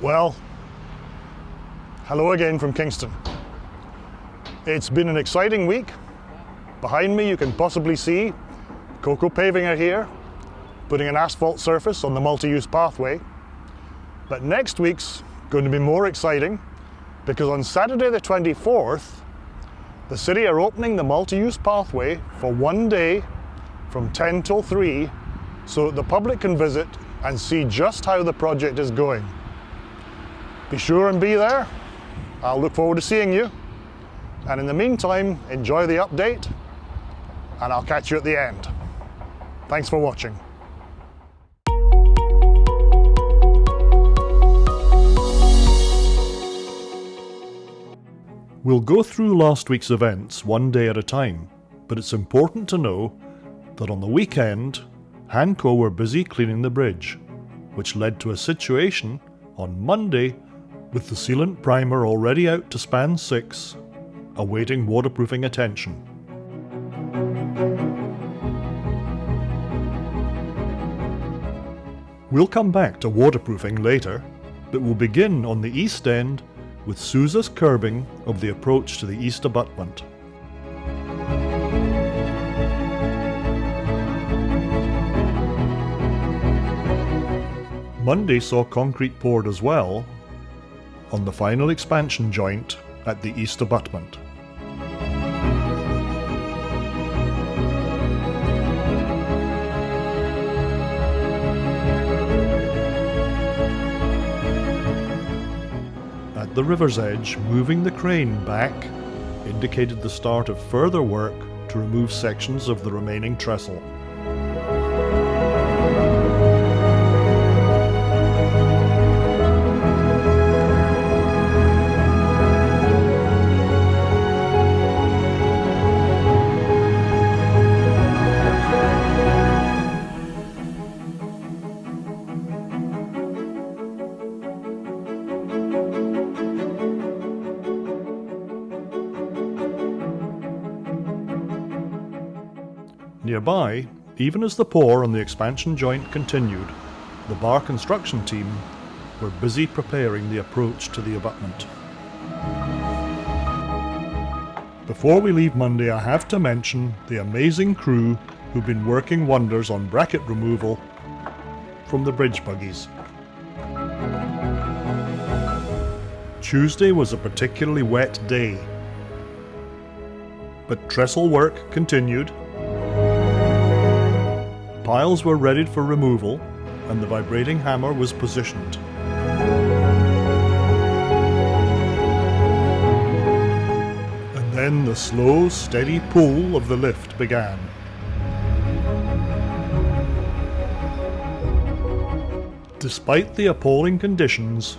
Well, hello again from Kingston. It's been an exciting week. Behind me you can possibly see Coco Paving are here, putting an asphalt surface on the multi-use pathway. But next week's going to be more exciting because on Saturday the 24th, the city are opening the multi-use pathway for one day from 10 till 3 so that the public can visit and see just how the project is going. Be sure and be there. I'll look forward to seeing you. And in the meantime, enjoy the update and I'll catch you at the end. Thanks for watching. We'll go through last week's events one day at a time, but it's important to know that on the weekend, Hanco were busy cleaning the bridge, which led to a situation on Monday with the sealant primer already out to span 6, awaiting waterproofing attention. We'll come back to waterproofing later, but we'll begin on the east end with Sousa's curbing of the approach to the east abutment. Monday saw concrete poured as well on the final expansion joint at the east abutment. At the river's edge, moving the crane back indicated the start of further work to remove sections of the remaining trestle. Nearby, even as the pour on the expansion joint continued, the bar construction team were busy preparing the approach to the abutment. Before we leave Monday, I have to mention the amazing crew who've been working wonders on bracket removal from the bridge buggies. Tuesday was a particularly wet day, but trestle work continued Piles were readied for removal and the vibrating hammer was positioned. And then the slow, steady pull of the lift began. Despite the appalling conditions,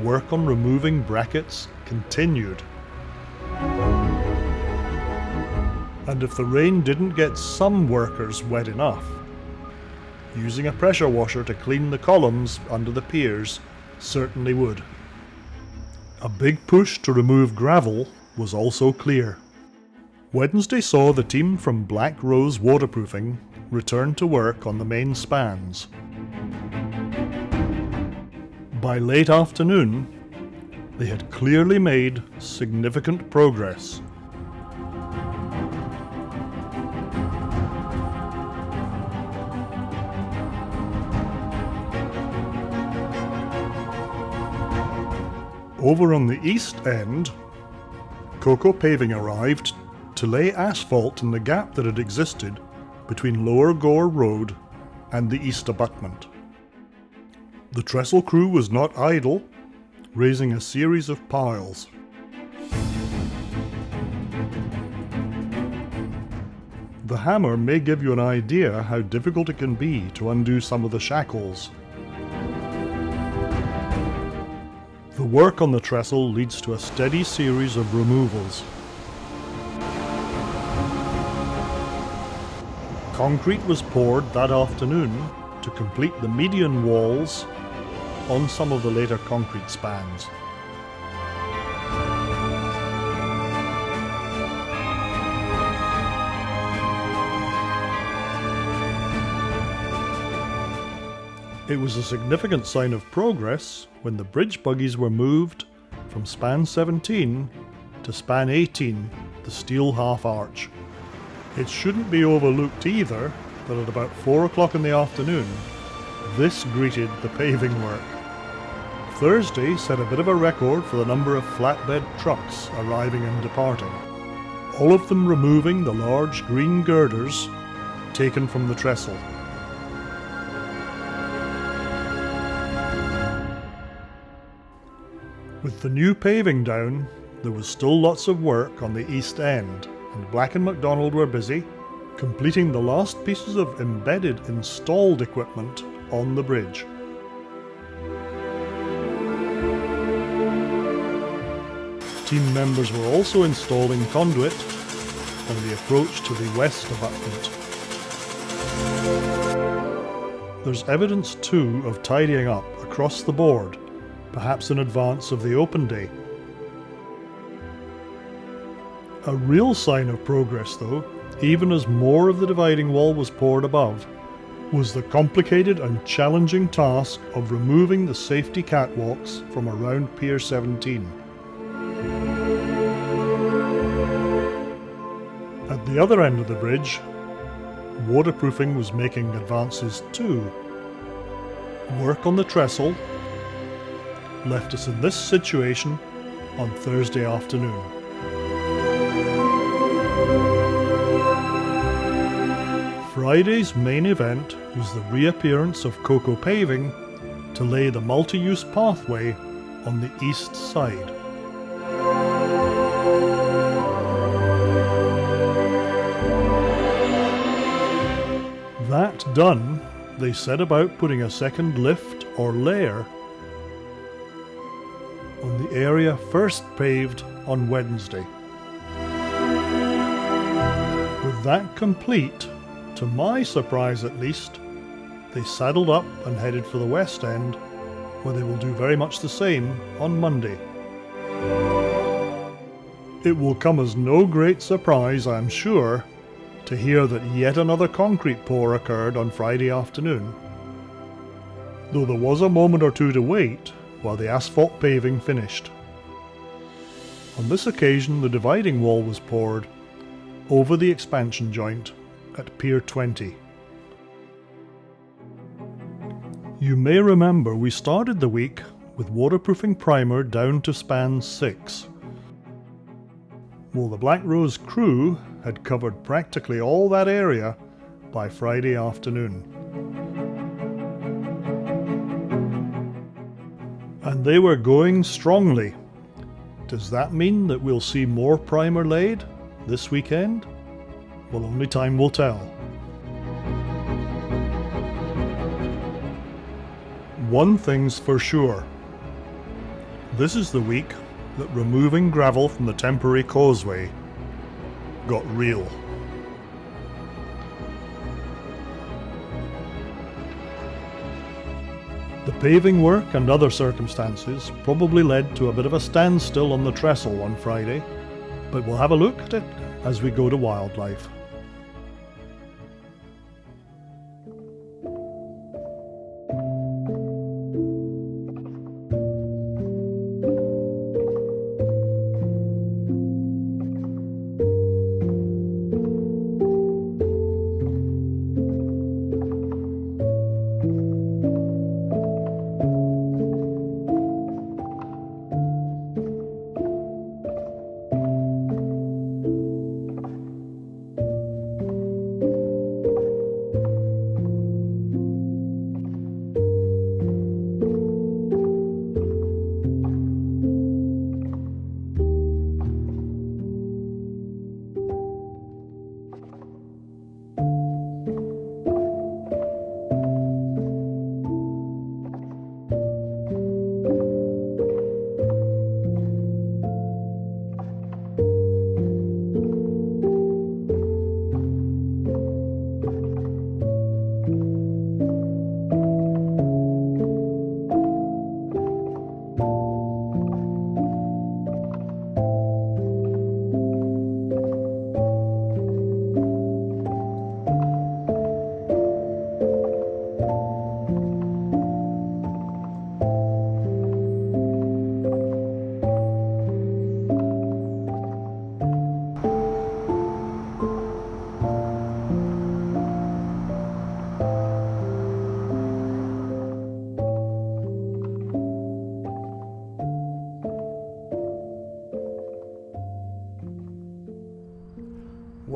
work on removing brackets continued. And if the rain didn't get some workers wet enough, using a pressure washer to clean the columns under the piers certainly would. A big push to remove gravel was also clear. Wednesday saw the team from Black Rose Waterproofing return to work on the main spans. By late afternoon, they had clearly made significant progress Over on the east end, Coco Paving arrived to lay asphalt in the gap that had existed between Lower Gore Road and the east abutment. The trestle crew was not idle, raising a series of piles. The hammer may give you an idea how difficult it can be to undo some of the shackles. Work on the trestle leads to a steady series of removals. Concrete was poured that afternoon to complete the median walls on some of the later concrete spans. It was a significant sign of progress when the bridge buggies were moved from span 17 to span 18, the steel half arch. It shouldn't be overlooked either that at about 4 o'clock in the afternoon, this greeted the paving work. Thursday set a bit of a record for the number of flatbed trucks arriving and departing, all of them removing the large green girders taken from the trestle. With the new paving down, there was still lots of work on the east end, and Black and McDonald were busy completing the last pieces of embedded installed equipment on the bridge. Team members were also installing conduit on the approach to the west abutment. There's evidence too of tidying up across the board perhaps in advance of the open day. A real sign of progress, though, even as more of the dividing wall was poured above, was the complicated and challenging task of removing the safety catwalks from around Pier 17. At the other end of the bridge, waterproofing was making advances too. Work on the trestle left us in this situation on Thursday afternoon. Friday's main event was the reappearance of Coco Paving to lay the multi-use pathway on the east side. That done, they set about putting a second lift or layer on the area first paved on Wednesday. With that complete, to my surprise at least, they saddled up and headed for the West End, where they will do very much the same on Monday. It will come as no great surprise, I am sure, to hear that yet another concrete pour occurred on Friday afternoon. Though there was a moment or two to wait, while the asphalt paving finished. On this occasion the dividing wall was poured over the expansion joint at Pier 20. You may remember we started the week with waterproofing primer down to span 6. Well, the Black Rose crew had covered practically all that area by Friday afternoon. They were going strongly. Does that mean that we'll see more primer laid this weekend? Well, only time will tell. One thing's for sure. This is the week that removing gravel from the temporary causeway got real. Paving work and other circumstances probably led to a bit of a standstill on the trestle on Friday, but we'll have a look at it as we go to wildlife.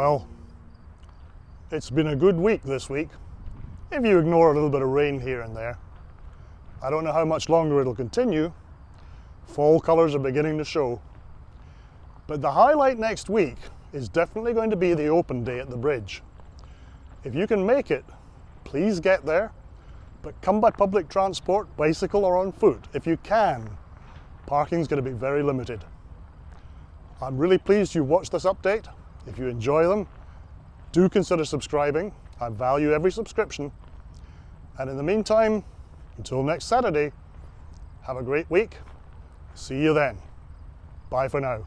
Well, it's been a good week this week, if you ignore a little bit of rain here and there. I don't know how much longer it'll continue. Fall colours are beginning to show. But the highlight next week is definitely going to be the open day at the bridge. If you can make it, please get there, but come by public transport, bicycle or on foot if you can. Parking's going to be very limited. I'm really pleased you watched this update. If you enjoy them, do consider subscribing. I value every subscription. And in the meantime, until next Saturday, have a great week. See you then. Bye for now.